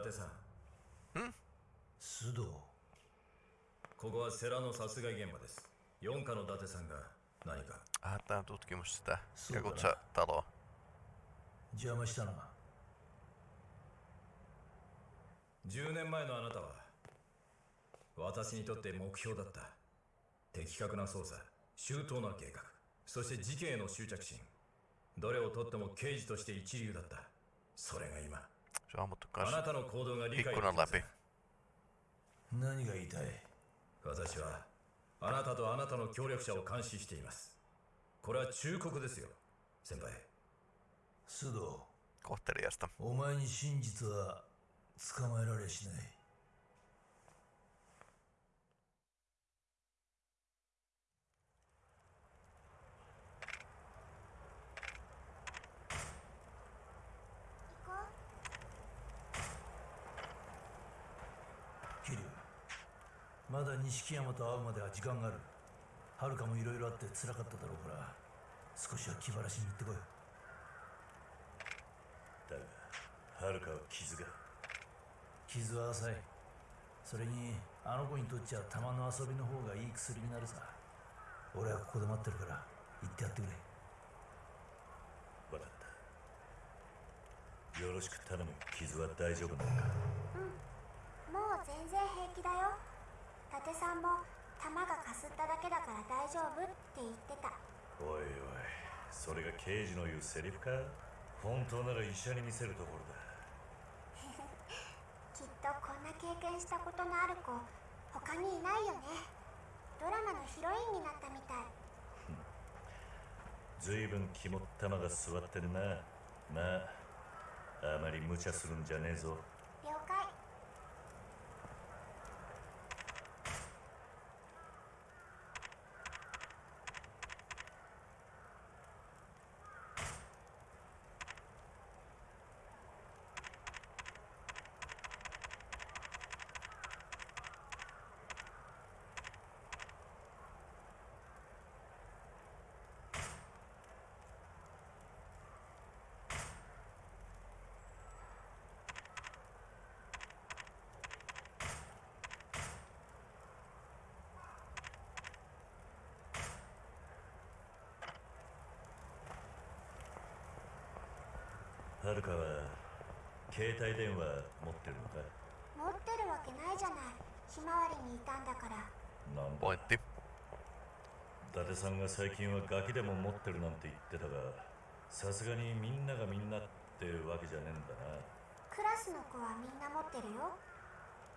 伊達さん。須藤。ここはセラの殺害現場です。四課の伊達さんが何か。Ah, tää on tutkimus sitä Suoraan. Jakutsa-taloa. 邪魔したな10年前のあなたは私にとって目標だった的確な捜査周到な計画そして事件への執着心どれをとっても刑事として一流だったそれが今 Se on ammuttu あな kans たの行動が理解でき ikkunan ません läpi. 何が言いたい？私はあなたとあなたの協力者を監視しています。これは忠告ですよ。先輩。須藤.お前に真実は捕まえられしない桐生まだ錦山と会うまでは時間がある。遥もいろいろあって辛かっただろうから少しは気晴らしに行ってこいだが遥は傷が。傷は浅い。それにあの子にとっちゃ玉の遊びの方がいい薬になるさ。俺はここで待ってるから行ってやってくれ。分かった。よろしく頼む。傷は大丈夫なのか？もう全然平気だよ伊達さんも弾がかすっただけだから大丈夫って言ってた。おいおいそれが刑事の言うセリフか？本当なら医者に見せるところだ。きっとこんな経験したことのある子他にいないよね。ドラマのヒロインになったみたい。ずいぶん肝っ玉が座ってるな。まああまり無茶するんじゃねえぞ了解遥は携帯電話持ってるのか持ってるわけないじゃない。ひまわりにいたんだから。なんだ？Pointti. 伊達さんが最近はガキでも持ってるなんて言ってたがさすがにみんながみんなってわけじゃねえんだな。クラスの子はみんな持ってるよ。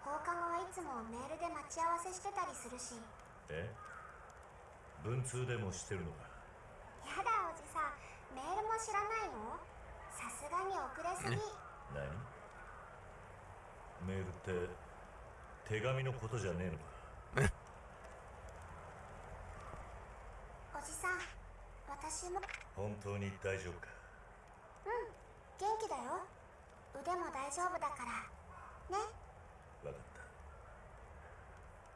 放課後はいつもメールで待ち合わせしてたりするし。え？文通でもしてるのか？やだおじさん。メールも知らないの？さすがに遅れすぎ。何？メールって手紙のことじゃねえのかおじさん私も。本当に大丈夫か？うん。元気だよ。腕も大丈夫だから。ね。分かった。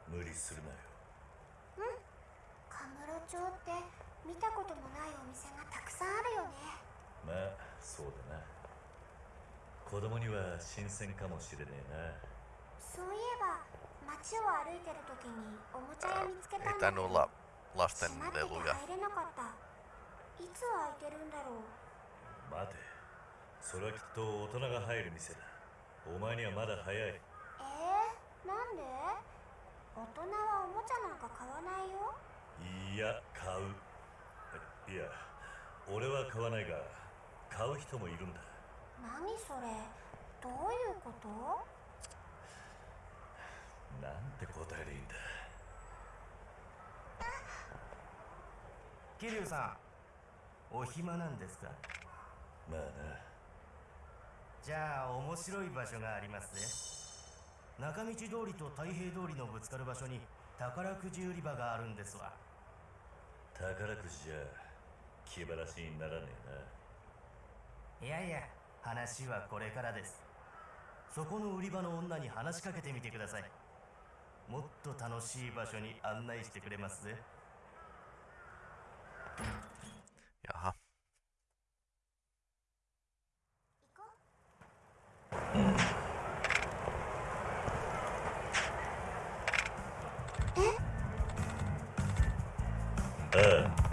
無理するなよ。カムロ町って見たこともないお店がたくさんあるよね。まあそうだな。子供には新鮮かもしれねえそういえば街を歩いてる時におもちゃ屋見つけたんだ。けど olla lasten 閉まってて leluja. 入れなかった。いつ開いてるんだろう。な待て。それはきっと大人が入る店だ。お前にはまだ早い。えー、なんで？大人はおもちゃなんか買わないよ。いや買う。いや俺は買わないが買う人もいるんだ。何それ？どういうこと？なんて答えでいいんだ。桐生さんお暇なんですか？まあな。じゃあ面白い場所がありますね。中道通りと太平通りのぶつかる場所に宝くじ売り場があるんですわ。宝くじじゃ気晴らしにならねえいやいや話はこれからです。そこの売り場の女に話しかけてみてください。もっと楽しい場所に案内してくれますぜ。Jaha. Äh.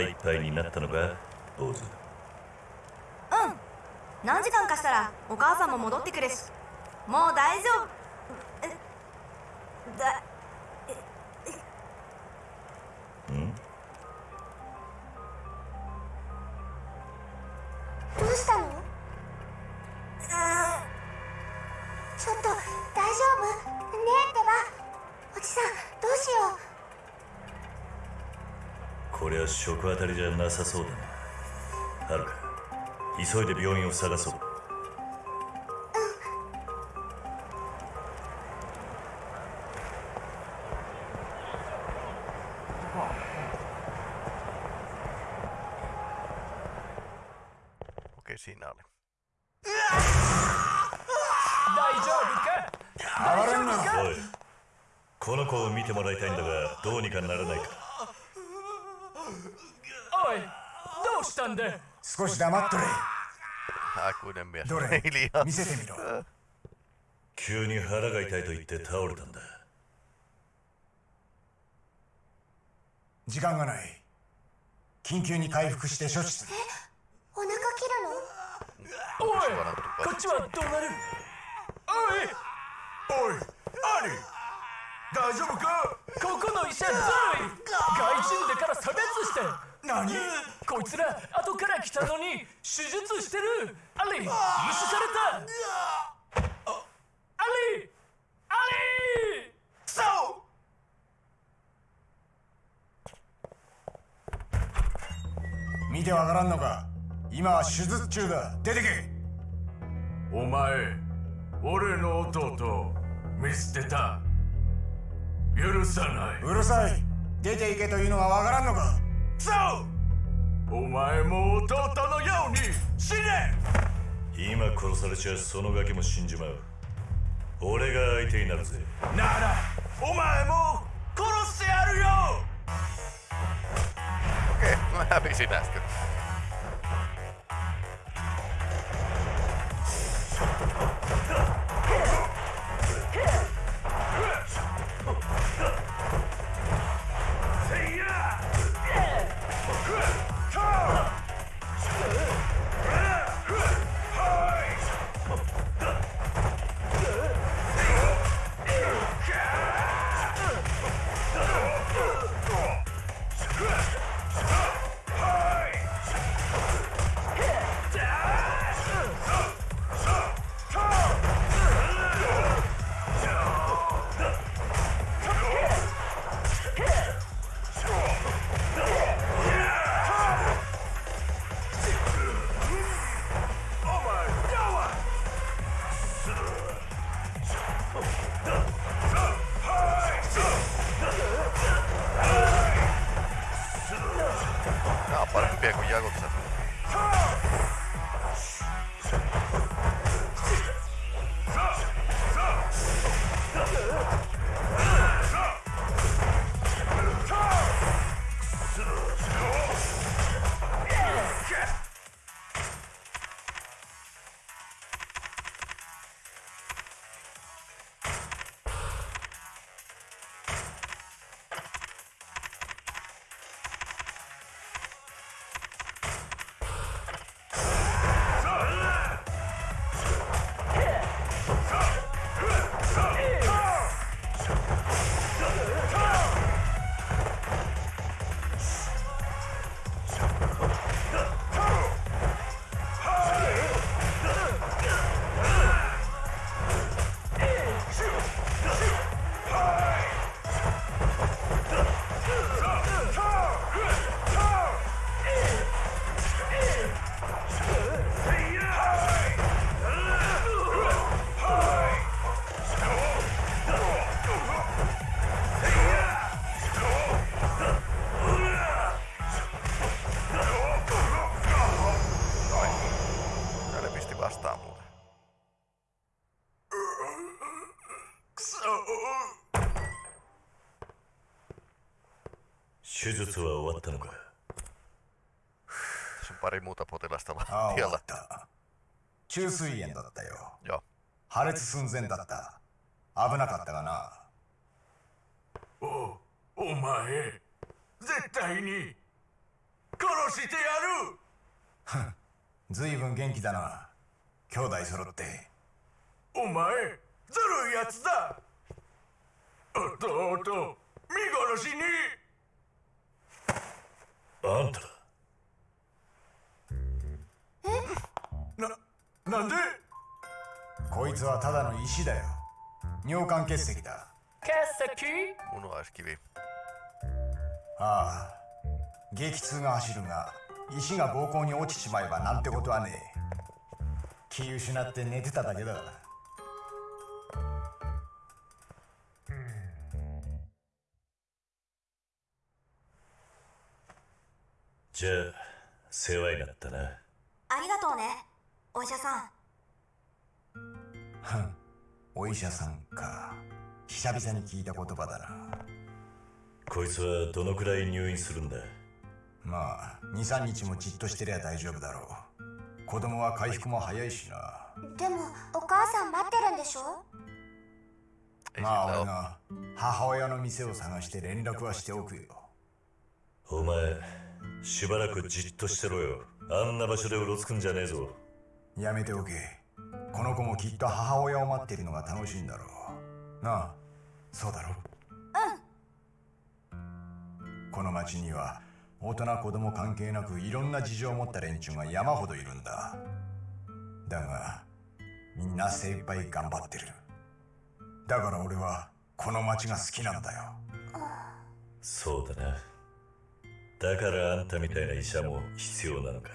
いっぱいになったのか？坊主。うん。何時間かしたらお母さんも戻ってくるし。もう大丈夫。食当たりじゃなさそうだな。はるか。急いで病院を探そう。どれ？見せてみろ。急に腹が痛いと言って倒れたんだ。時間がない。緊急に回復して処置するお腹切るのおい Suoraan tuli こっちはどうなるおいおい兄大丈夫かここの医者ずるい外人だから差別して何こいつら後から来たのに手術してる。アリ無視された。アリアリ！そう見てわからんのか。今は手術中だ。出てけ。お前俺の弟見捨てた。許さない。うるさい。出ていけというのはわからんのか。そうお前も弟のように死ね。今殺されちゃそのガキも死んじまう。俺が相手になるぜ。ならお前も殺してやるよ。Okei, mä hävisin äsken. Nää 手術は終わったのか？Tässä on pari muuta potilasta ああ終わ lattialla. った。虫垂炎だったよ。Joo. 破裂寸前だった。危なかったがな。おお前絶対に殺してやる！ずいぶん元気だな。兄弟揃って。お前ずるいやつだ！弟見殺しにあんたななんで？こいつはただの石だよ。尿管結石だ。Munuaiskivi. ああ。激痛が走るが石が膀胱に落ちちまえばなんてことはねえ。気失って寝てただけだじゃあ世話になったな。ありがとうねお医者さん。ふんお医者さんか。久々に聞いた言葉だな。こいつはどのくらい入院するんだ？まあ23日もじっとしてりゃ大丈夫だろう。子供は回復も早いしな。でもお母さん待ってるんでしょ？まあ俺.が母親の店を探して連絡はしておくよ。お前しばらくじっとしてろよ。あんな場所でうろつくんじゃねえぞ。やめておけ。この子もきっと母親を待っているのが楽しいんだろう。なあそうだろう。ん。この町には大人子供関係なくいろんな事情を持った連中が山ほどいるんだ。だがみんな精一杯頑張ってる。だから俺はこの町が好きなんだよ。そうだなだからあんたみたいな医者も必要なのか？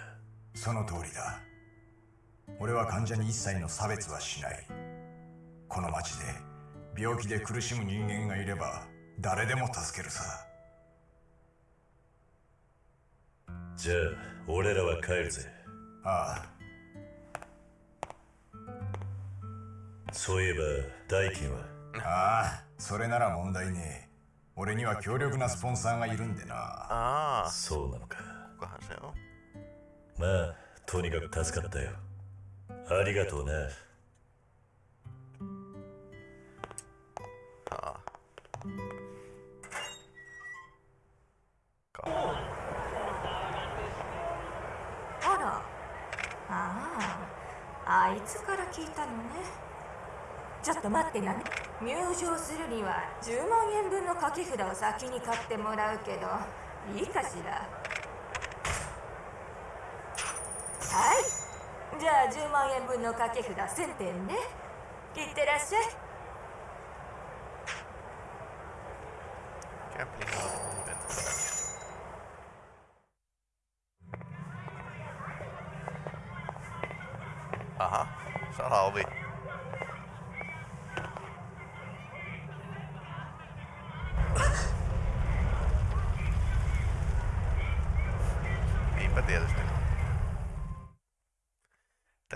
その通りだ。俺は患者に一切の差別はしない。この町で病気で苦しむ人間がいれば誰でも助けるさ。じゃあ俺らは帰るぜ。ああ。そういえば代金は？ああそれなら問題ねえ俺には強力なスポンサーがいるんでな。Aa, そうなのか?まあとにかく助かったよ。ありがとうな Aa. Ka- あらああ。あいつから聞いたのね。ちょっと待ってな入場するには10万円分の掛け札を先に買ってもらうけどいいかしら？はい。じゃあ10万円分の掛け札1000点ね。いってらっしゃい。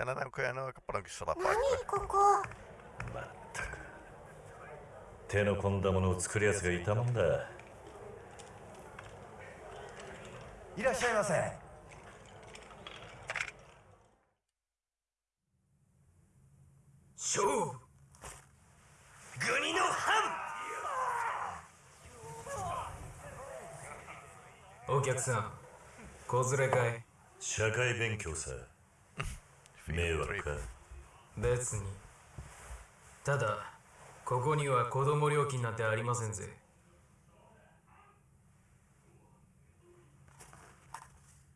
Paljonkin salapaikkoja. 何ここまったく手の込んだものを作るやつがいたもんだいらっしゃいませ勝負国の藩お客さん子連れかい社会勉強さ迷惑。か別に。ただここには子供料金なんてありませんぜ。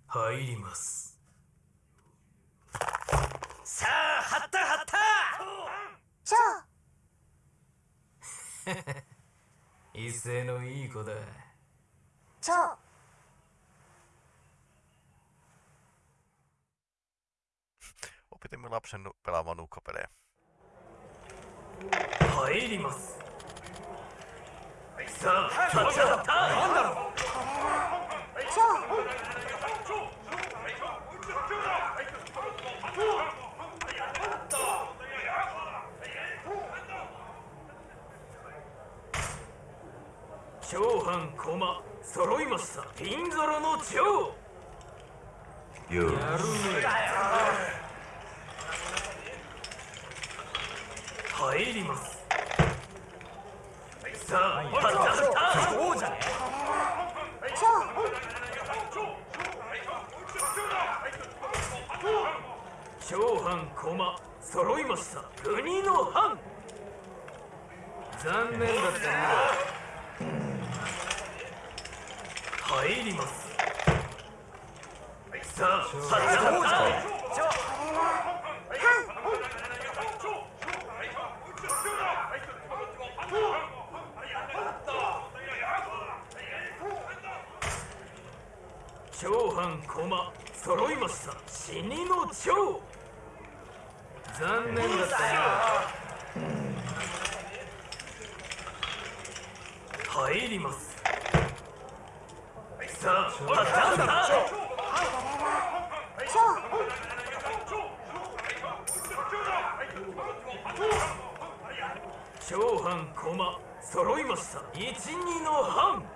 入ります。さあはったはった。ショー威勢のいい子だ。ショー Opetimme lapsen pelaamaan nukkapelejä. 入ります。さあ立ち上がった。なんだろうショーシ長藩駒揃いました。ピンゾロの蝶よやるね入ります。さあパッタッタそうじゃね長藩駒揃いました。国の藩残念だったな入りますさあパッタッタ長藩駒揃いました。死にの蝶残念だったな入ります。さあパッタッタ長藩駒揃いました。一二の藩。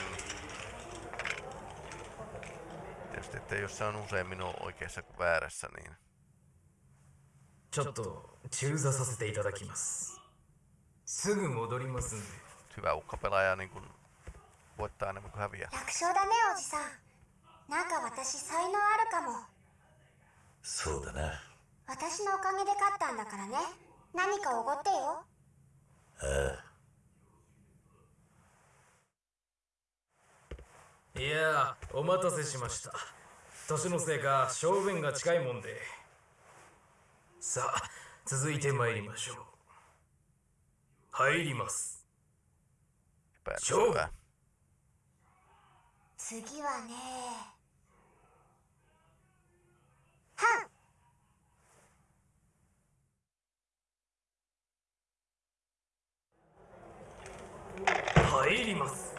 Mm. Että jos se on usein minun oikeassa kuin väärässä, niin ちょっと中座させていただきますすぐ戻りますんで hyvä ukkapelaaja niin kun voittaa enemmän kuin häviää. 楽勝だねおじさんなんか私才能あるかもそうだな私のおかげで勝ったんだからね何かおごってよいやーお待たせしました年のせいか正面が近いもんで。さあ続いて参りましょう。入ります。Epäilyttävää. 次はね。はん入ります。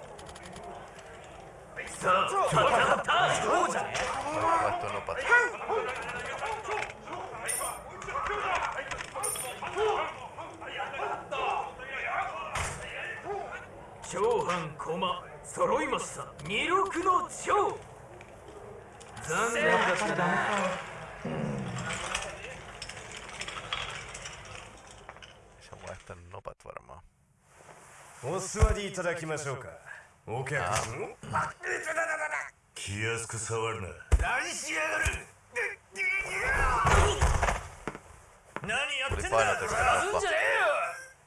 さあパタッタそうじゃね Vaihtoa nopeasti. 長藩駒揃いました。二六の蝶残念。だった.お座りいただきましょうか。お客さん。気安く触るな何しやがる何やってんだ painotettu nappa. じゃね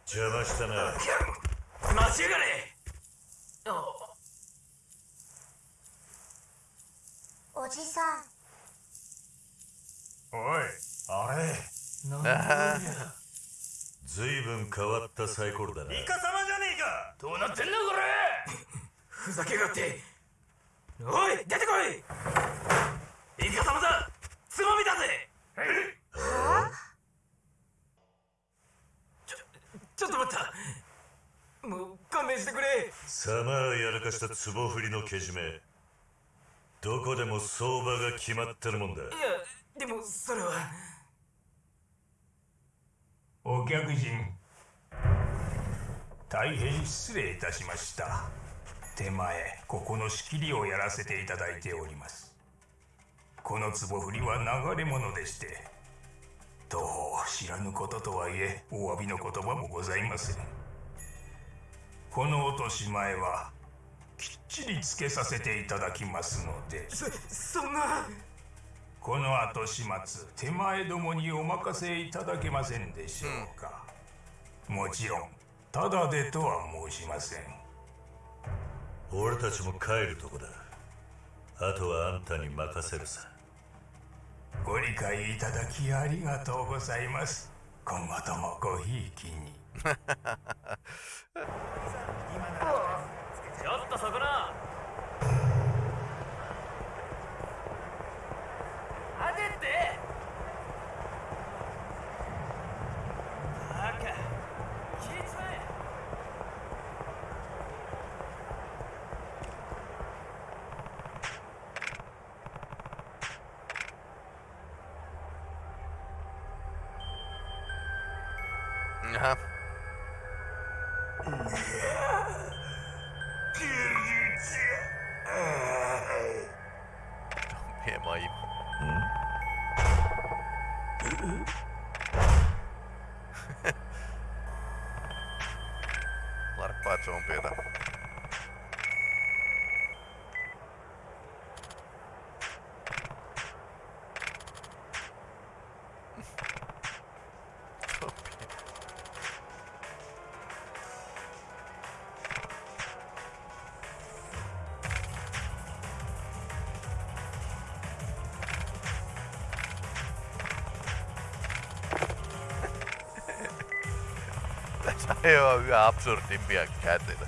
邪魔したなえよ待ちや。がれおじさんおいあれずいぶん変わったサイコロだな。イカ様じゃねえか。どうなってんだこれ。ふざけやがっておい出てこい。イカ様だつまみだぜ。ちょちょっと待った。もう勘弁してくれ。サマーやらかした壺振りのけじめどこでも相場が決まってるもんだ。いやでもそれは。お客人。大変失礼いたしました手前ここの仕切りをやらせていただいております。この壺振りは流れ物でしてどう知らぬこととはいえお詫びの言葉もございません。この落とし前はきっちりつけさせていただきますのでそそんな。この後始末手前どもにお任せいただけませんでしょうか、もちろんただでとは申しません俺たちも帰るとこだ。あとはあんたに任せるさ。ご理解いただきありがとうございます。今後ともごひいきに。ちょっとそこな。待てって。hemma i... Mm. Larppaa zombieita. Ei ole yhä absurdimpia käänteitä.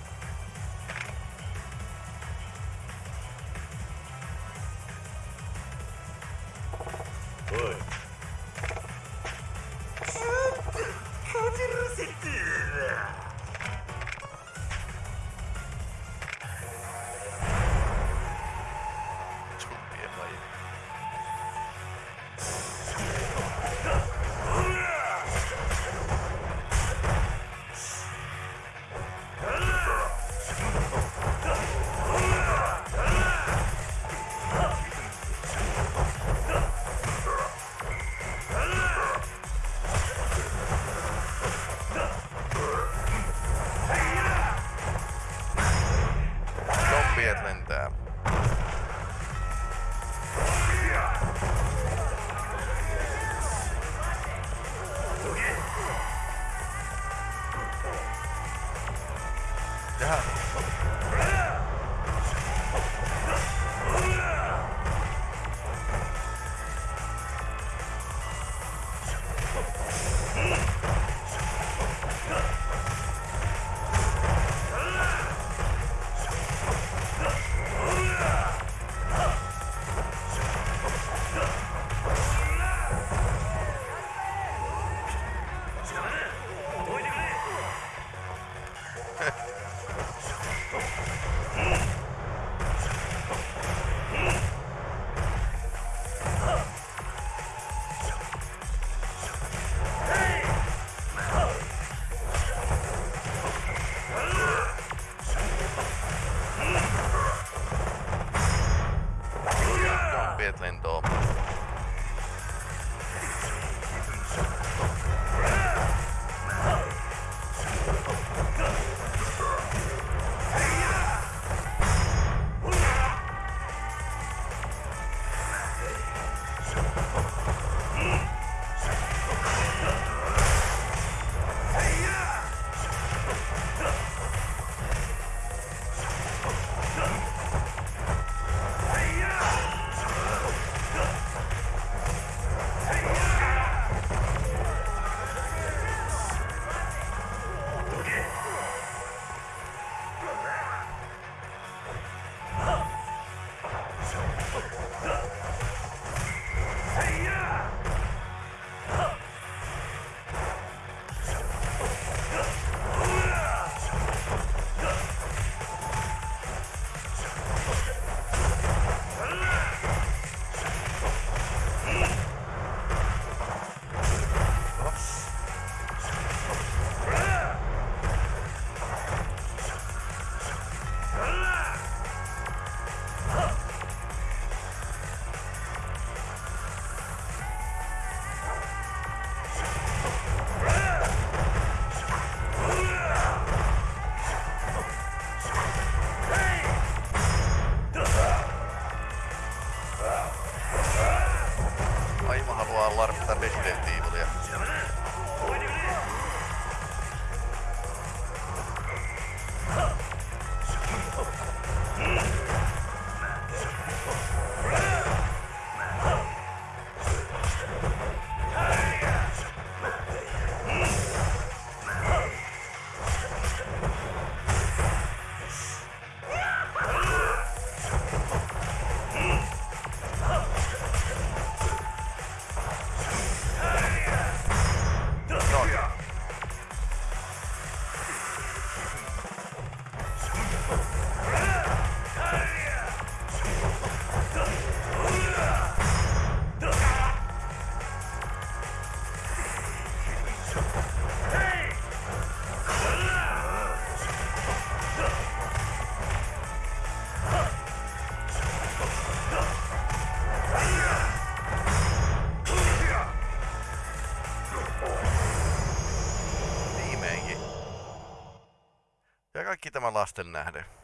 riittävän lasten nähden.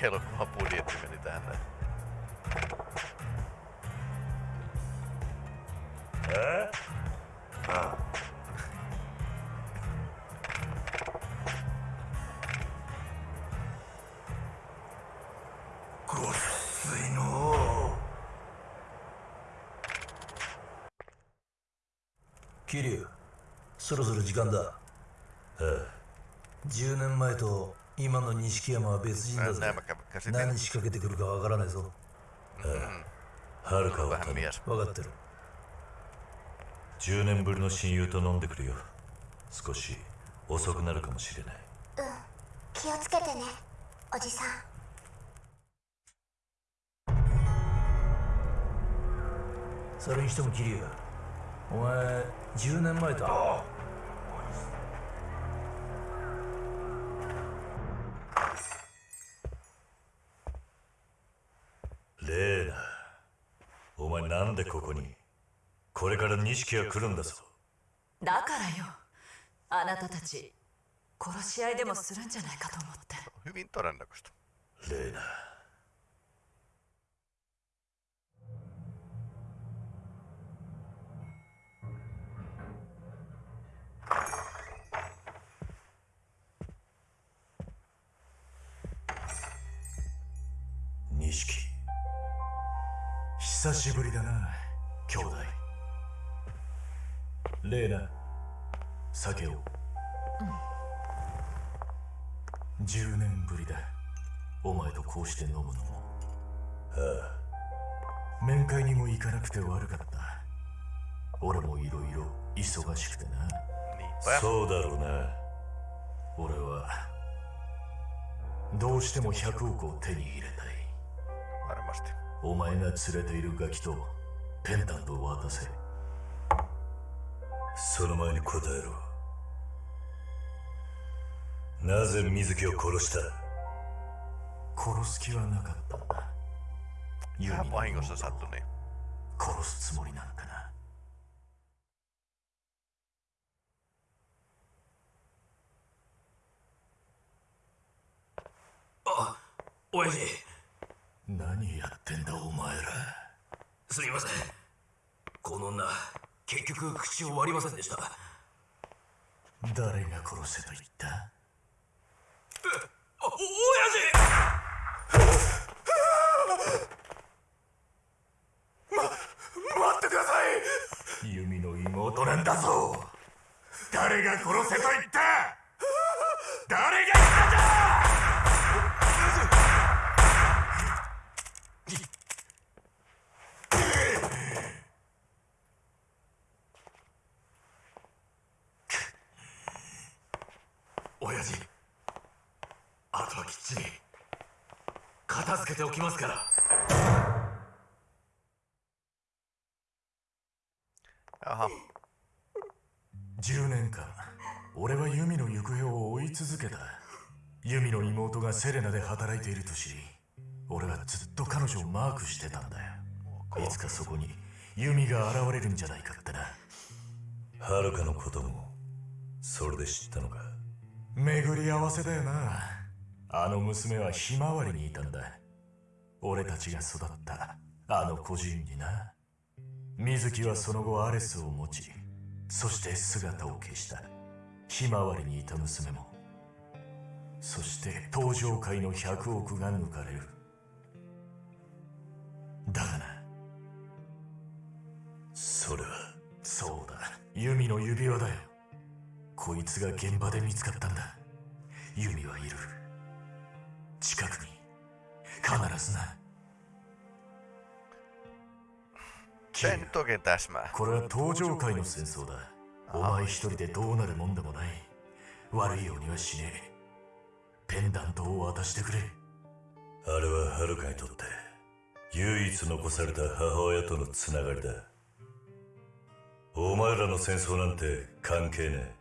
B-elokuvan budjetti meni tähän näin. Ää? 桐生そろそろ時間だ10年前と今の錦山は別人だぜ Mä kävin käsitin. 何仕掛けてくるかわからないぞ。はるかを Vähän 頼む.分かってる。10年ぶりの親友と飲んでくるよ。少し遅くなるかもしれない。うん。気をつけてねおじさん。それにしても桐生お前10年前とレーナお前なんでここに？これから錦が来るんだぞ。だからよ。あなたたち殺し合いでもするんじゃないかと思って.レーナ錦久しぶりだな兄弟。レーナ酒を。10年ぶりだ。お前とこうして飲むのも。面会にも行かなくて悪かった。俺もいろいろ忙しくてな.そうだろうな。俺はどうしても100億を手に入れたい.お前が連れているガキとペンダントを渡せ。その前に答えろ。なぜ水木を殺した？殺す気はなかったんだ。ユの vahingossa sattui niin. 殺すつもりなんかな。親父何やってんだお前ら。すみません。この女結局口を割りませんでした。誰が殺せと言った？あお親待ってください！ユミの妹なんだぞ。誰が殺せと言った？誰が言った親父。あとはきっちり片付けておきますから。Jaha. 10年間俺はユミの行方を追い続けた。ユミの妹がセレナで働いていると知り俺はずっと彼女をマークしてたんだよ。いつかそこにユミが現れるんじゃないかってな。はるかのこともそれで知ったのか？巡り合わせだよな。あの娘はひまわりにいたんだ。俺たちが育ったあの孤児院にな。水木はその後アレスを持ちそして姿を消した。ひまわりにいた娘も。そして登場界の100億が抜かれる。だがな。それはそうだ。弓の指輪だよ。こいつが現場で見つかったんだ。弓はいる。近くに。必ずな。Se ei nyt oikein täsmää. これは登場界の戦争だ。お前一人でどうなるもんでもない。悪いようにはしねえ。ペンダントを渡してくれ。あれははるかにとって。唯一残された母親とのつながりだ。お前らの戦争なんて関係ねえ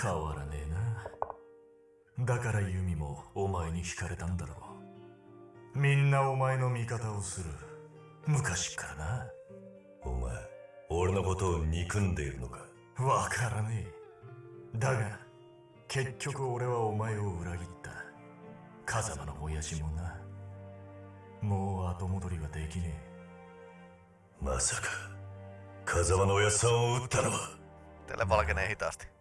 変わらねえな。だからユミもお前に惹かれたんだろう。みんなお前の味方をする。昔っからな。お前俺のことを憎んでいるのか？わからねえ。だが結局俺はお前を裏切った。風間の親父もな。もう後戻りはできねまさか風間のおやっさんを撃ったのは？Teille valkenee hitaasti.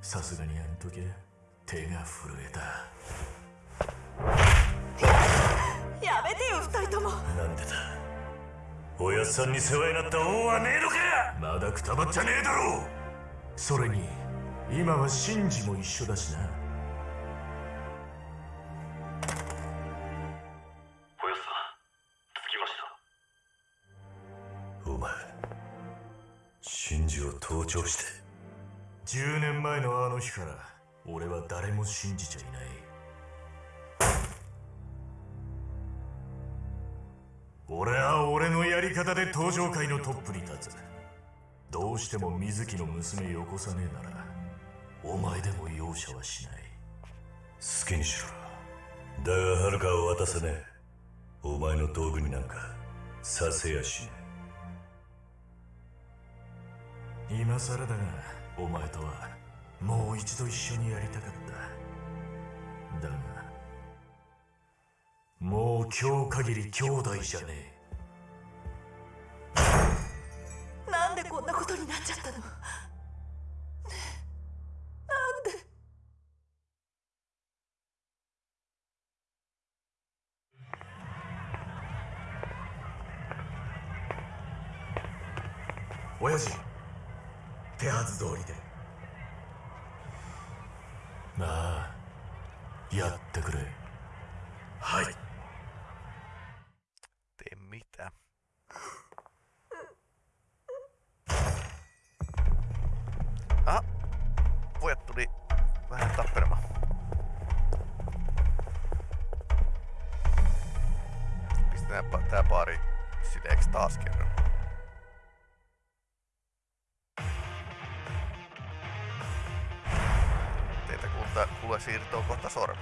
えさすがにあの時手が震えた。やめてよ二人とも。なんでだ。おやっさんに世話になった恩はねえのか。まだくたばっちゃねえだろ。うそれに今はシンジも一緒だしな。おやっさん着きました。お前真珠を盗聴して10年前のあの日から俺は誰も信じちゃいない。俺は俺のやり方で登場界のトップに立つ。どうしても水木の娘よこさねえならお前でも容赦はしない。好きにしろ。だがはるかを渡せねえ。お前の道具になんかさせやしね今更だがお前とはもう一度一緒にやりたかった。だがもう今日限り兄弟じゃねえ。なんでこんなことになっちゃったの？decir todo con estas horas.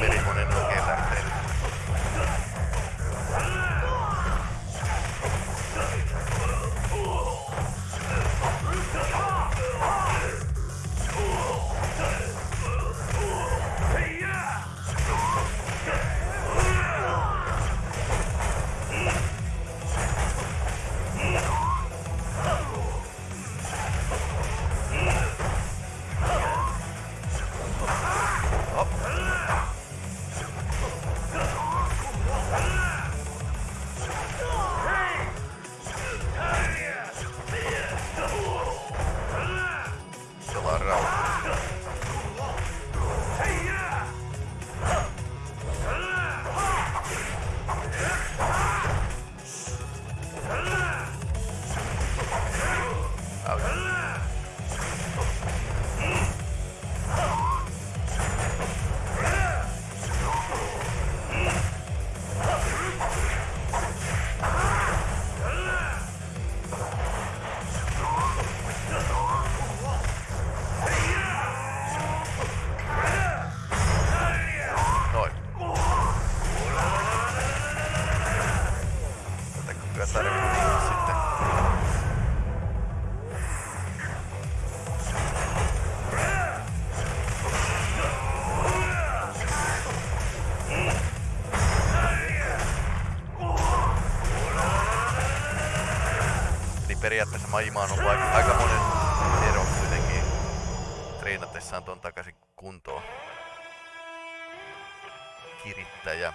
veremos en lo que ei periaatteessa Majima on ollut aika monen ero kuitenkin treenatessaan ton takaisin kuntoon. Kirittäjä.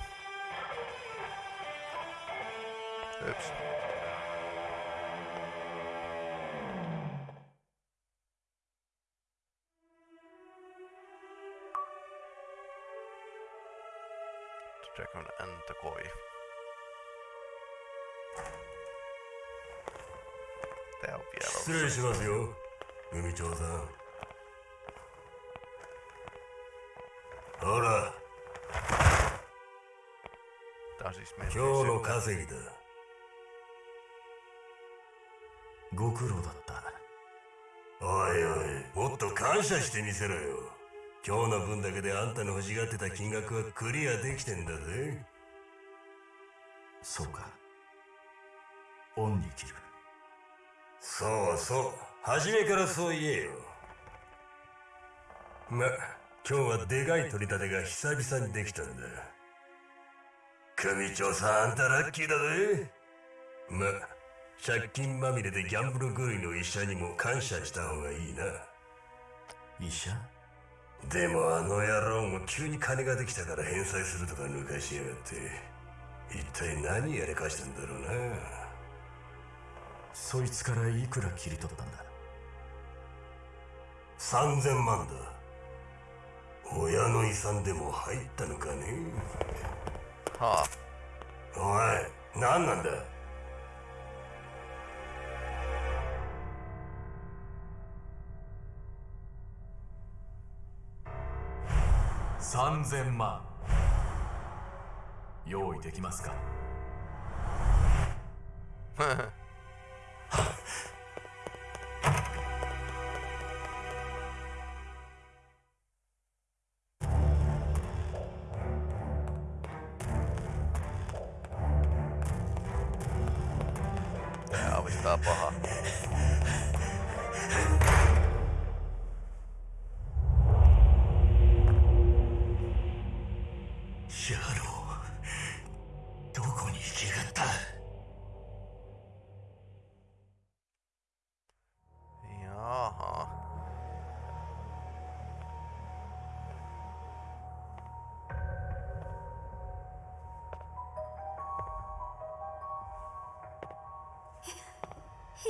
Yps. Dragon Antokoi. Tää on vielä 失礼しますよ組長さんほら Tää on siis 今日の稼ぎだご苦労だった。おいおいもっと感謝してみせろよ。今日の分だけであんたの欲しがってた金額はクリアできてんだぜ。そうか。恩に切る。そうそう初めからそう言えよ。ま今日はでかい取り立てが久々にできたんだ。組長さんあんたラッキーだぜ。ま借金まみれでギャンブル狂いの医者にも感謝した方がいいな。医者？でもあの野郎も急に金ができたから返済するとか抜かしやがって。一体何やりかしてんだろうな。そいつからいくら切り取ったんだ？3000万だ。親の遺産でも入ったのかね。はおい何なんだ？3000万。用意できますか？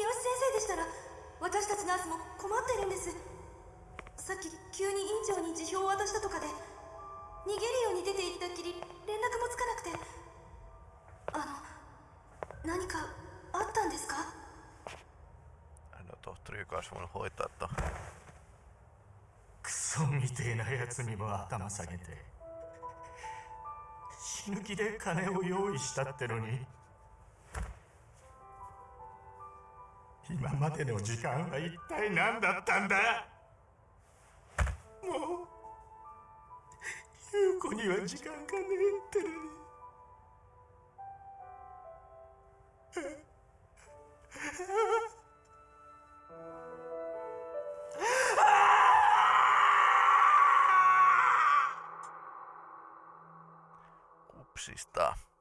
生でしたら私たちナースも困ってるんです。さっき急に院長に辞表を渡したとかで逃げるように出て行ったきり連絡もつかなくて。あの何かあったんですか？No tohtori, joka olisi voinut hoitaa to. クソみてえなやつにも頭下げて死ぬ気で金を用意したってのに今までの時間は一体何だったんだ？もう優子には時間がねえってのに Kupsista.